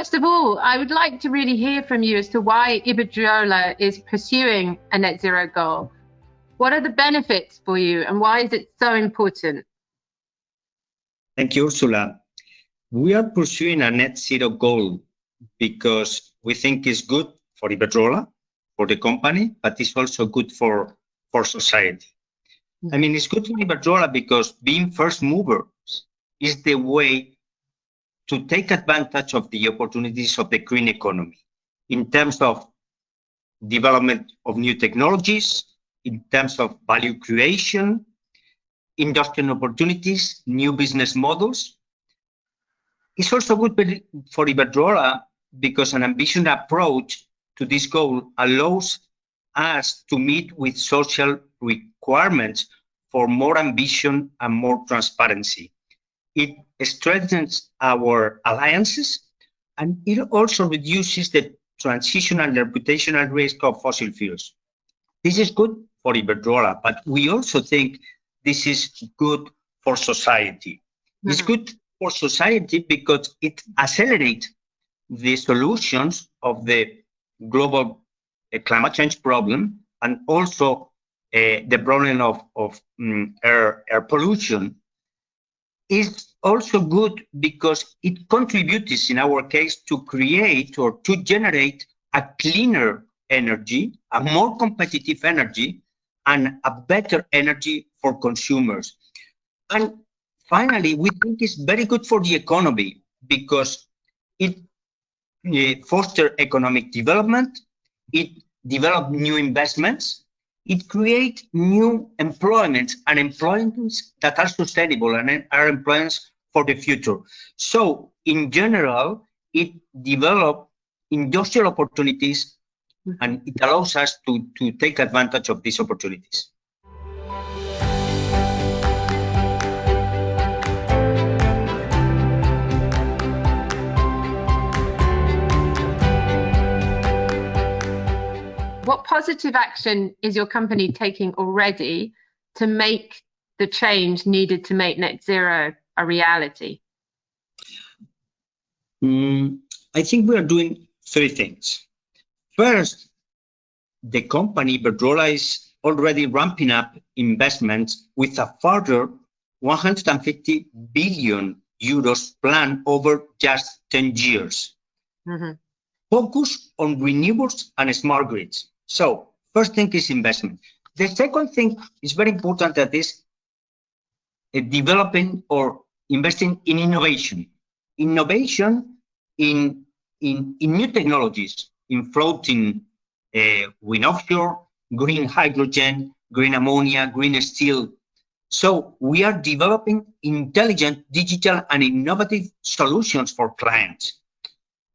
First of all, I would like to really hear from you as to why Iberdrola is pursuing a net zero goal. What are the benefits for you and why is it so important? Thank you, Ursula. We are pursuing a net zero goal because we think it's good for Iberdrola, for the company, but it's also good for, for society. I mean, it's good for Iberdrola because being first movers is the way to take advantage of the opportunities of the green economy in terms of development of new technologies, in terms of value creation, industrial opportunities, new business models. It's also good for Iberdrola because an ambitious approach to this goal allows us to meet with social requirements for more ambition and more transparency. It strengthens our alliances and it also reduces the transition and reputational risk of fossil fuels. This is good for Iberdrola, but we also think this is good for society. Mm-hmm. It's good for society because it accelerates the solutions of the global uh, climate change problem and also uh, the problem of, of um, air, air pollution is also good because it contributes in our case to create or to generate a cleaner energy, a more competitive energy, and a better energy for consumers. And finally, we think it's very good for the economy because it uh, fosters economic development, it develops new investments, it creates new employments and employments that are sustainable and are employments for the future. So in general, it develops industrial opportunities and it allows us to, to take advantage of these opportunities. Positive action is your company taking already to make the change needed to make net zero a reality? Mm, I think we are doing three things. First, the company Iberdrola is already ramping up investments with a further 150 billion euros plan over just 10 years. Mm-hmm. Focus on renewables and smart grids. So, first thing is investment. The second thing is very important that is uh, developing or investing in innovation. Innovation in, in, in new technologies, in floating uh, wind offshore, green hydrogen, green ammonia, green steel. So we are developing intelligent, digital, and innovative solutions for clients.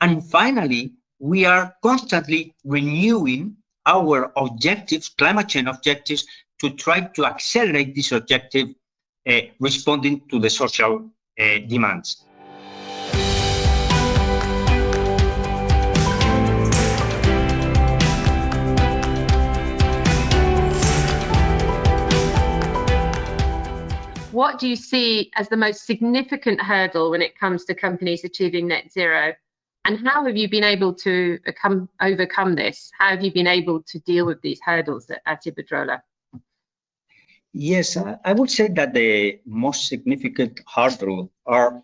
And finally, we are constantly renewing our objectives, climate change objectives, to try to accelerate this objective uh, responding to the social uh, demands. What do you see as the most significant hurdle when it comes to companies achieving net zero? And how have you been able to overcome this? How have you been able to deal with these hurdles at, at Iberdrola? Yes, I would say that the most significant hurdle are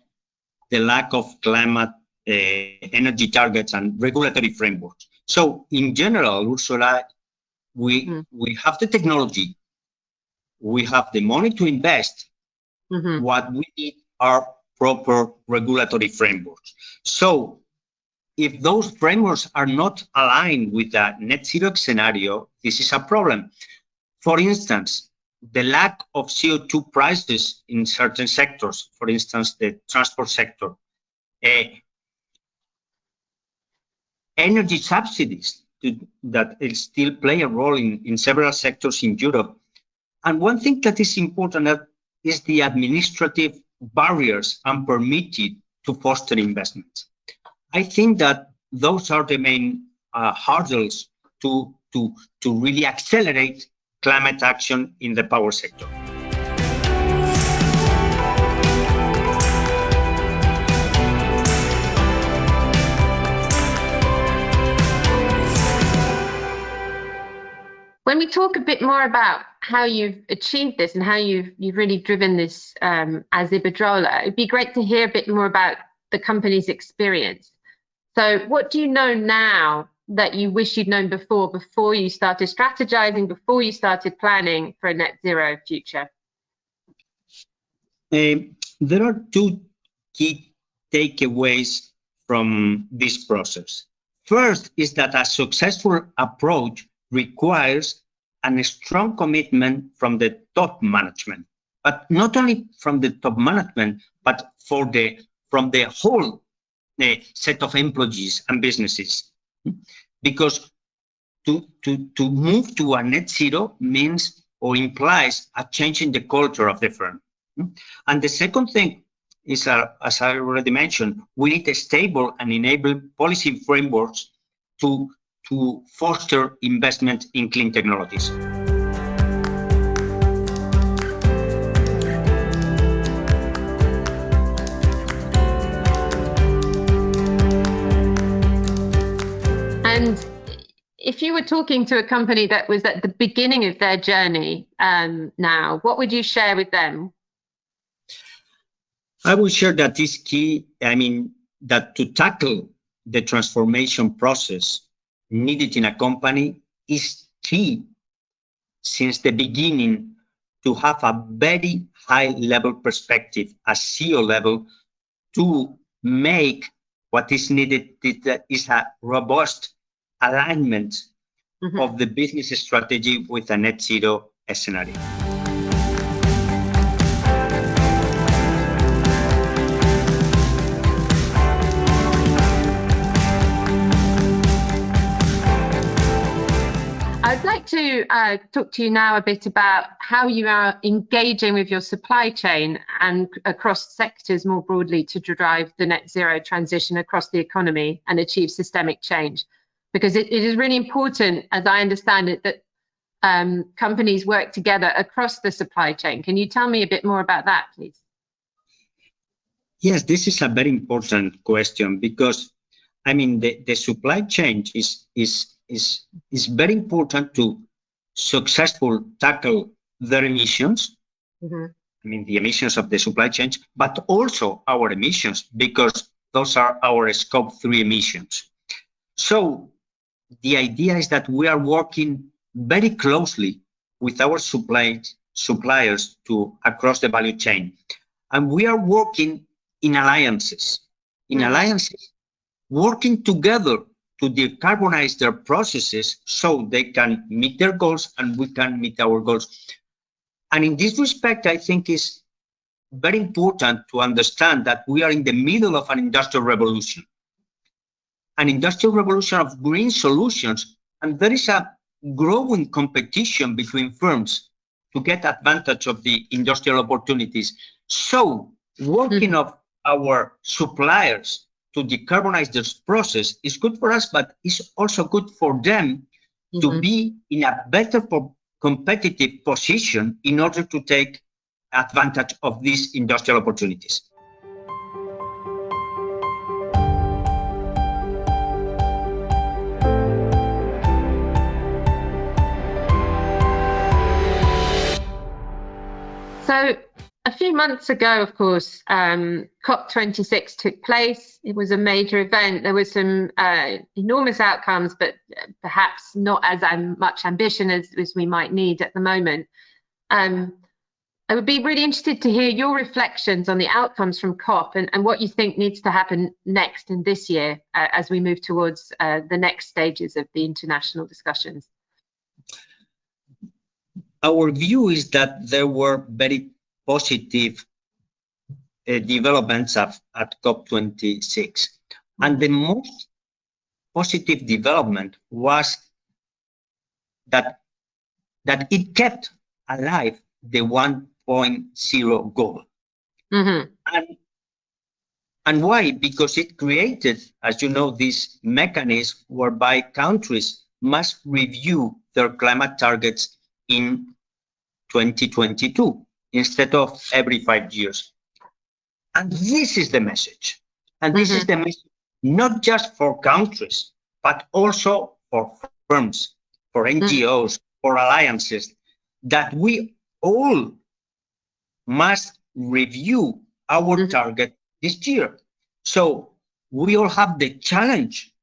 the lack of climate uh, energy targets and regulatory frameworks. So in general, Ursula, we mm. we have the technology, we have the money to invest, Mm-hmm. What we need are proper regulatory frameworks. So if those frameworks are not aligned with the net zero scenario, this is a problem. For instance, the lack of CO2 prices in certain sectors, for instance, the transport sector, uh, energy subsidies to, that still play a role in, in several sectors in Europe. And one thing that is important is the administrative barriers unpermitted to foster investment. I think that those are the main uh, hurdles to, to, to really accelerate climate action in the power sector. when we talk a bit more about how you've achieved this and how you've you've really driven this um, as Iberdrola, it'd be great to hear a bit more about the company's experience. So, what do you know now that you wish you'd known before, before you started strategizing, before you started planning for a net zero future? Uh, there are two key takeaways from this process. First is that a successful approach requires a strong commitment from the top management, but not only from the top management, but for the from the whole uh, set of employees and businesses. Because to, to, to move to a net zero means or implies a change in the culture of the firm. And the second thing is, uh, as I already mentioned, we need a stable and enable policy frameworks to to foster investment in clean technologies. If you were talking to a company that was at the beginning of their journey um, now, what would you share with them? I would share that is key. I mean, that to tackle the transformation process, needed in a company is key since the beginning to have a very high level perspective a CEO level to make what is needed is a robust alignment mm -hmm. of the business strategy with a net zero scenario. I'd like to uh, talk to you now a bit about how you are engaging with your supply chain and across sectors more broadly to drive the net zero transition across the economy and achieve systemic change. Because it, it is really important, as I understand it, that um, companies work together across the supply chain. Can you tell me a bit more about that, please? Yes, this is a very important question because, I mean, the, the supply chain is, is is, is very important to successful tackle their emissions. Mm-hmm. I mean, the emissions of the supply chain, but also our emissions, because those are our scope three emissions. So the idea is that we are working very closely with our supply, suppliers to across the value chain. And we are working in alliances, in mm-hmm. alliances, working together to decarbonize their processes so they can meet their goals and we can meet our goals. And in this respect, I think is very important to understand that we are in the middle of an industrial revolution, an industrial revolution of green solutions, and there is a growing competition between firms to get advantage of the industrial opportunities. So working mm -hmm. of our suppliers to decarbonize this process is good for us, but it's also good for them mm-hmm. to be in a better competitive position in order to take advantage of these industrial opportunities. A few months ago, of course, um, COP26 took place. It was a major event. There were some uh, enormous outcomes, but perhaps not as um, much ambition as, as, we might need at the moment. Um, I would be really interested to hear your reflections on the outcomes from COP and, and what you think needs to happen next in this year uh, as we move towards uh, the next stages of the international discussions. Our view is that there were very positive uh, developments of, at COP26. And the most positive development was that, that it kept alive the 1.0 goal. Mm-hmm. And, and why? Because it created, as you know, this mechanism whereby countries must review their climate targets in 2022 instead of every five years. And this is the message. And this mm-hmm. is the message not just for countries, but also for firms, for NGOs, for alliances that we all must review our Mhm. target this year. So we all have the challenge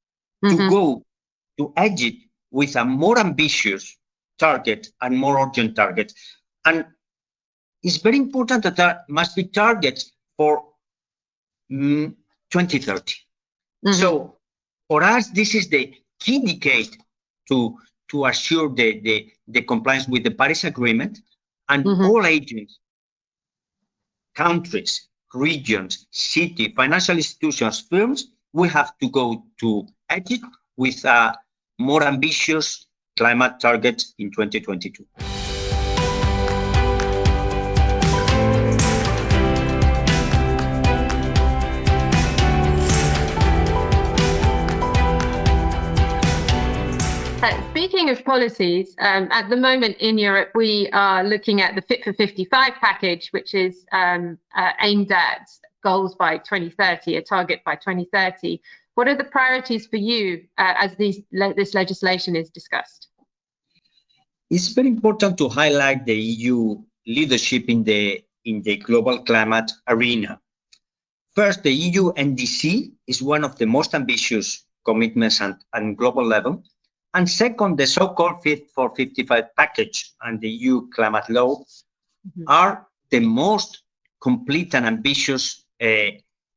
to Mhm. go to Egypt with a more ambitious target and more urgent target. And it's very important that there must be targets for mm, 2030. Mhm. So for us, this is the key decade to to assure the, the, the compliance with the Paris Agreement and Mhm. all agents, countries, regions, city, financial institutions, firms, we have to go to Egypt with a more ambitious climate target in 2022. Speaking of policies, um, at the moment in Europe, we are looking at the Fit for 55 package, which is um, uh, aimed at goals by 2030, a target by 2030. What are the priorities for you uh, as these, le this legislation is discussed? It's very important to highlight the EU leadership in the in the global climate arena. First, the EU NDC is one of the most ambitious commitments at, global level. And second, the so-called Fit for 55 package and the EU climate law Mhm. are the most complete and ambitious uh,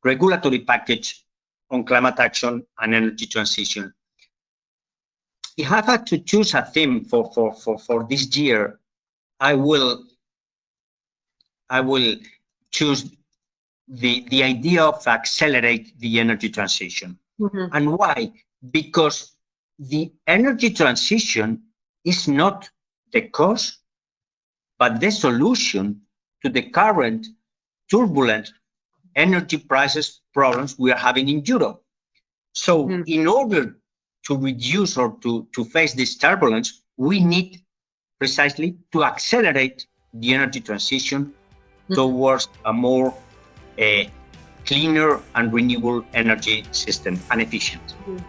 regulatory package on climate action and energy transition. If I had to choose a theme for, for, for, for this year, I will I will choose the, the idea of accelerate the energy transition. Mhm. And why? Because the energy transition is not the cause, but the solution to the current turbulent energy prices problems we are having in Europe. So Mm. in order to reduce or to, to face this turbulence, we need precisely to accelerate the energy transition Mm. towards a more uh, cleaner and renewable energy system and efficient. Mhm.